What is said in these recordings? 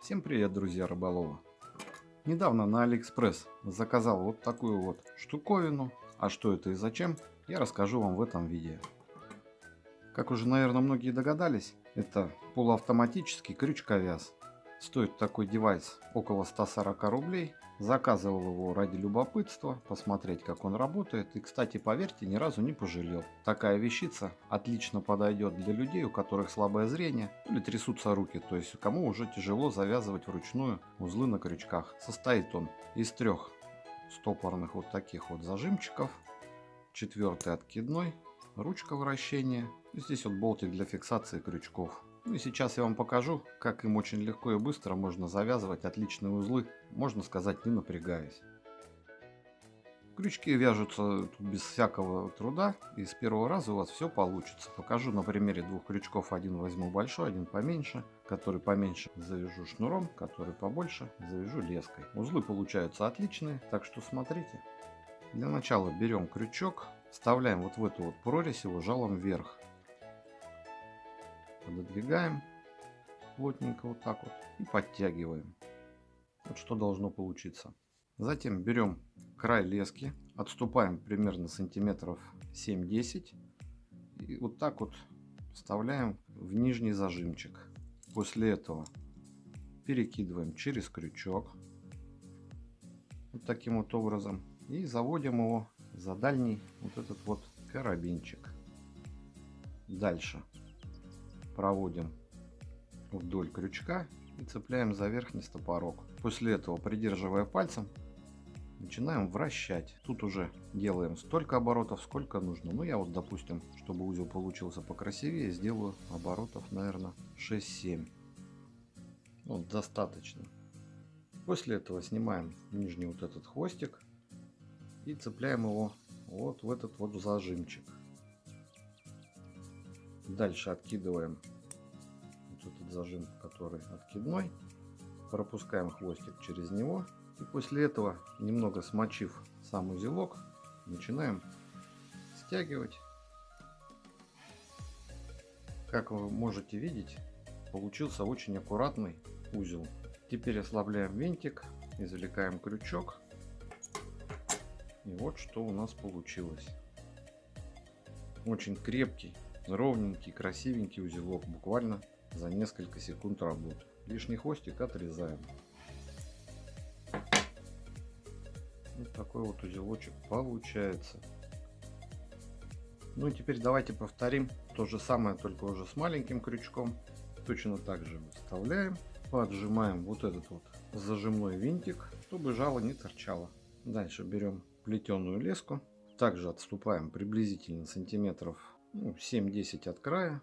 Всем привет, друзья рыболовы! Недавно на Алиэкспресс заказал вот такую вот штуковину. А что это и зачем, я расскажу вам в этом видео. Как уже, наверное, многие догадались, это полуавтоматический крючковяз. Стоит такой девайс около 140 рублей. Заказывал его ради любопытства, посмотреть как он работает. И, кстати, поверьте, ни разу не пожалел. Такая вещица отлично подойдет для людей, у которых слабое зрение или трясутся руки. То есть, кому уже тяжело завязывать вручную узлы на крючках. Состоит он из трех стопорных вот таких вот зажимчиков. Четвертый откидной, ручка вращения. Здесь вот болтик для фиксации крючков. Ну и сейчас я вам покажу, как им очень легко и быстро можно завязывать отличные узлы, можно сказать не напрягаясь. Крючки вяжутся без всякого труда и с первого раза у вас все получится. Покажу на примере двух крючков. Один возьму большой, один поменьше. Который поменьше завяжу шнуром, который побольше завяжу леской. Узлы получаются отличные, так что смотрите. Для начала берем крючок, вставляем вот в эту вот прорезь его жалом вверх пододвигаем плотненько вот так вот и подтягиваем. Вот что должно получиться. Затем берем край лески, отступаем примерно сантиметров 7-10 и вот так вот вставляем в нижний зажимчик. После этого перекидываем через крючок вот таким вот образом и заводим его за дальний вот этот вот карабинчик. Дальше проводим вдоль крючка и цепляем за верхний стопорок. После этого, придерживая пальцем, начинаем вращать. Тут уже делаем столько оборотов, сколько нужно. Ну, я вот, допустим, чтобы узел получился покрасивее, сделаю оборотов, наверное, 6-7. Вот, достаточно. После этого снимаем нижний вот этот хвостик и цепляем его вот в этот вот зажимчик. Дальше откидываем вот этот зажим, который откидной. Пропускаем хвостик через него. И после этого, немного смочив сам узелок, начинаем стягивать. Как вы можете видеть, получился очень аккуратный узел. Теперь ослабляем винтик, извлекаем крючок. И вот что у нас получилось. Очень крепкий ровненький, красивенький узелок, буквально за несколько секунд работы. Лишний хвостик отрезаем. Вот такой вот узелочек получается. Ну и теперь давайте повторим то же самое, только уже с маленьким крючком. Точно так же вставляем, поджимаем вот этот вот зажимной винтик, чтобы жало не торчало. Дальше берем плетеную леску, также отступаем приблизительно сантиметров ну, 7-10 от края.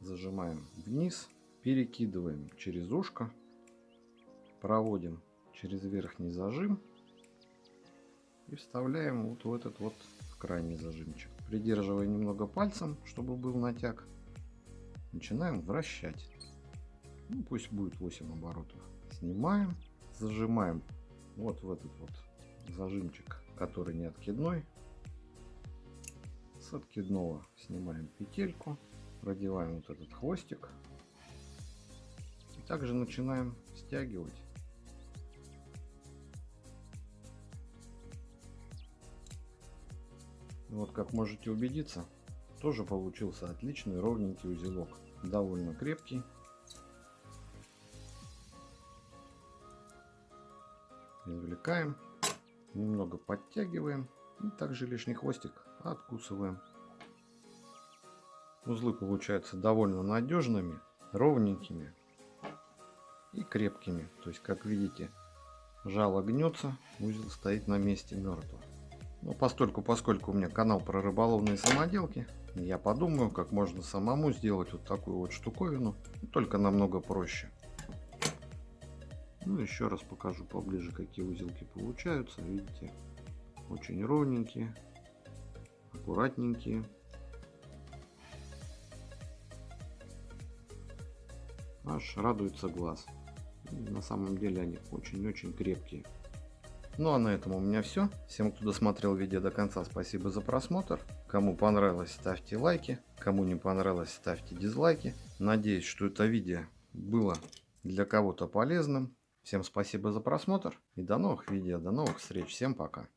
Зажимаем вниз, перекидываем через ушко, проводим через верхний зажим и вставляем вот в этот вот крайний зажимчик. Придерживая немного пальцем, чтобы был натяг, начинаем вращать. Ну, пусть будет 8 оборотов. Снимаем, зажимаем вот в этот вот зажимчик, который не откидной, с откидного снимаем петельку, продеваем вот этот хвостик. И также начинаем стягивать. Вот как можете убедиться, тоже получился отличный ровненький узелок. Довольно крепкий. Извлекаем, немного подтягиваем и также лишний хвостик откусываем. Узлы получаются довольно надежными, ровненькими и крепкими. То есть, как видите, жало гнется, узел стоит на месте мертво. Но постольку, поскольку у меня канал про рыболовные самоделки, я подумаю, как можно самому сделать вот такую вот штуковину, только намного проще. Ну, еще раз покажу поближе, какие узелки получаются. Видите, очень ровненькие, аккуратненькие. Аж радуется глаз. На самом деле они очень-очень крепкие. Ну а на этом у меня все. Всем, кто досмотрел видео до конца, спасибо за просмотр. Кому понравилось, ставьте лайки. Кому не понравилось, ставьте дизлайки. Надеюсь, что это видео было для кого-то полезным. Всем спасибо за просмотр и до новых видео, до новых встреч. Всем пока.